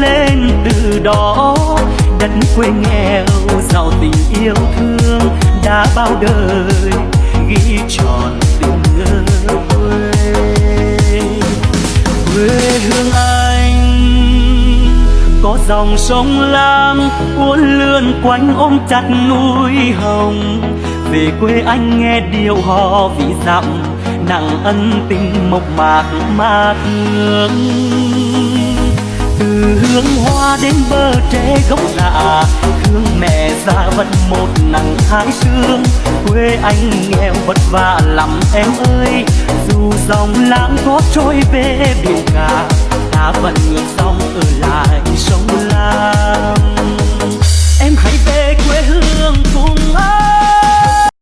lên từ đó. Đất quê nghèo, giàu tình yêu thương đã bao đời, ghi tròn tình nhớ quê. Quê hương anh có dòng sông lam uốn lượn quanh ôm chặt núi hồng. Về quê anh nghe điệu hò vì dặm, nặng ân tình mộc mạc mát hương từ hương hoa đến bờ tre gốc lạ. Thương mẹ già vẫn một nắng hai sương. Quê anh nghèo vất vả lắm em ơi. Dù dòng lãng có trôi về biển cả